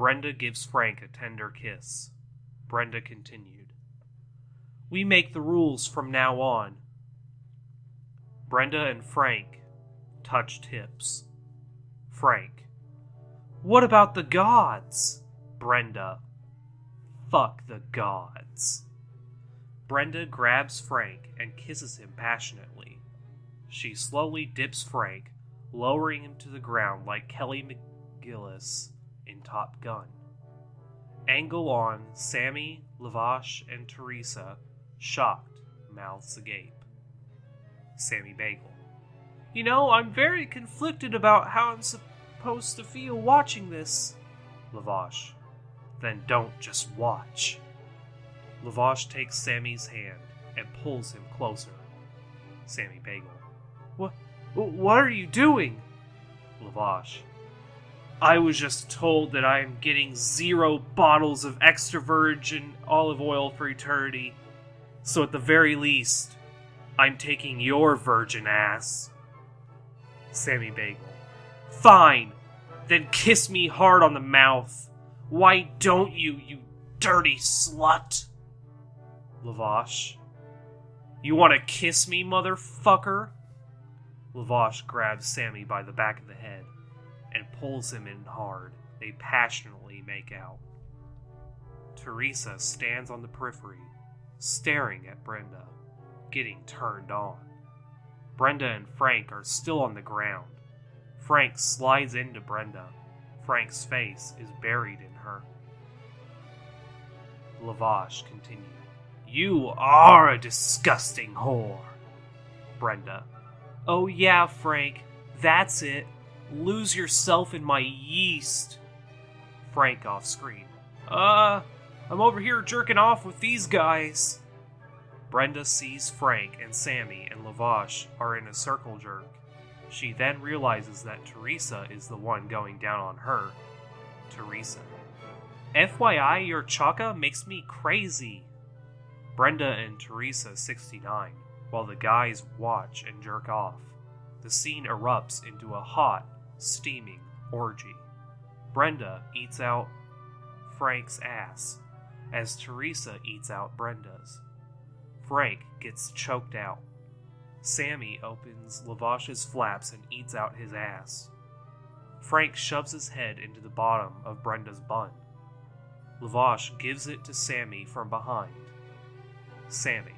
Brenda gives Frank a tender kiss. Brenda continued. We make the rules from now on. Brenda and Frank touched hips. Frank. What about the gods? Brenda. Fuck the gods. Brenda grabs Frank and kisses him passionately. She slowly dips Frank, lowering him to the ground like Kelly McGillis in Top Gun. Angle on, Sammy, Lavash, and Teresa, shocked, mouths agape. Sammy Bagel. You know, I'm very conflicted about how I'm supposed to feel watching this. Lavash. Then don't just watch. Lavash takes Sammy's hand and pulls him closer. Sammy Bagel. What? What are you doing? Lavash. I was just told that I am getting zero bottles of extra virgin olive oil for eternity. So at the very least, I'm taking your virgin ass. Sammy Bagel. Fine. Then kiss me hard on the mouth. Why don't you, you dirty slut? Lavash. You want to kiss me, motherfucker? Lavash grabs Sammy by the back of the head and pulls him in hard. They passionately make out. Teresa stands on the periphery, staring at Brenda, getting turned on. Brenda and Frank are still on the ground. Frank slides into Brenda. Frank's face is buried in her. Lavash continued. You are a disgusting whore. Brenda. Oh, yeah, Frank. That's it. Lose yourself in my yeast. Frank off screen. Uh, I'm over here jerking off with these guys. Brenda sees Frank and Sammy and Lavash are in a circle jerk. She then realizes that Teresa is the one going down on her. Teresa. FYI, your chaka makes me crazy. Brenda and Teresa 69, while the guys watch and jerk off. The scene erupts into a hot, steaming orgy. Brenda eats out Frank's ass as Teresa eats out Brenda's. Frank gets choked out. Sammy opens Lavash's flaps and eats out his ass. Frank shoves his head into the bottom of Brenda's bun. Lavash gives it to Sammy from behind. Sammy.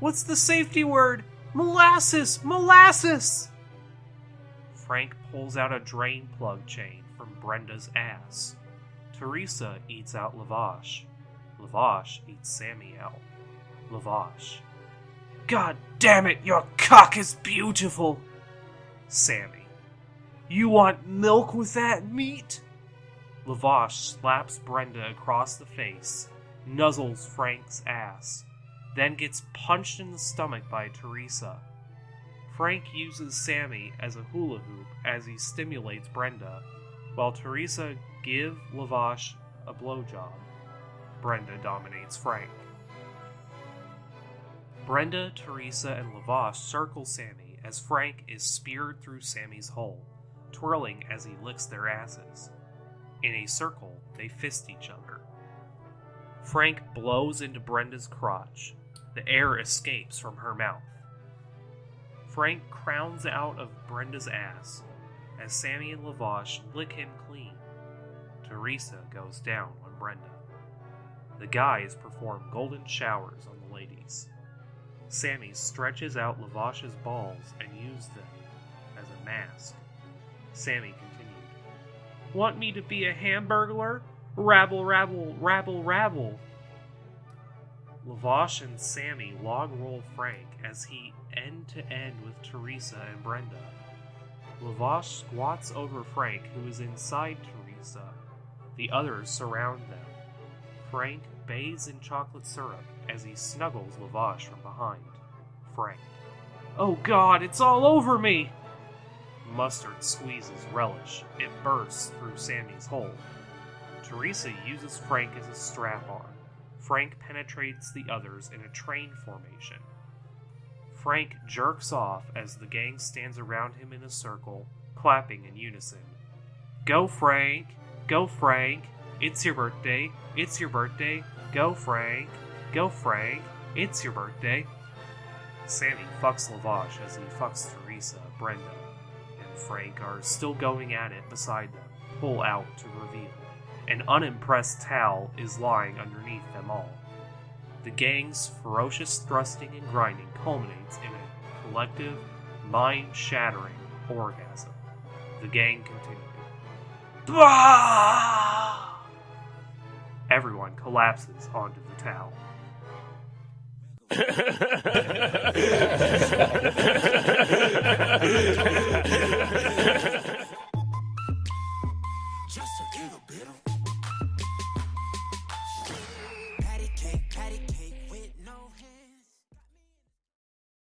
What's the safety word? Molasses! Molasses! Frank pulls out a drain plug chain from Brenda's ass. Teresa eats out Lavash. Lavash eats Sammy out. Lavash. God damn it, your cock is beautiful! Sammy. You want milk with that meat? Lavash slaps Brenda across the face, nuzzles Frank's ass, then gets punched in the stomach by Teresa. Frank uses Sammy as a hula hoop as he stimulates Brenda, while Teresa give Lavash a blowjob. Brenda dominates Frank. Brenda, Teresa, and Lavash circle Sammy as Frank is speared through Sammy's hole, twirling as he licks their asses. In a circle, they fist each other. Frank blows into Brenda's crotch. The air escapes from her mouth. Frank crowns out of Brenda's ass as Sammy and Lavash lick him clean. Teresa goes down on Brenda. The guys perform golden showers on the ladies. Sammy stretches out Lavash's balls and uses them as a mask. Sammy continued, Want me to be a hamburglar? Rabble, rabble, rabble, rabble. Lavash and Sammy log roll Frank as he end to end with Teresa and Brenda. Lavash squats over Frank, who is inside Teresa. The others surround them. Frank bathes in chocolate syrup as he snuggles Lavash from behind. Frank. Oh god, it's all over me! Mustard squeezes relish. It bursts through Sammy's hole. Teresa uses Frank as a strap on. Frank penetrates the others in a train formation. Frank jerks off as the gang stands around him in a circle, clapping in unison. Go, Frank! Go, Frank. It's your birthday. It's your birthday. Go, Frank. Go, Frank. It's your birthday. Sammy fucks Lavash as he fucks Teresa, Brenda, and Frank are still going at it beside them, pull out to reveal. An unimpressed Tal is lying underneath them all. The gang's ferocious thrusting and grinding culminates in a collective, mind shattering orgasm. The gang continues. Everyone collapses onto the towel.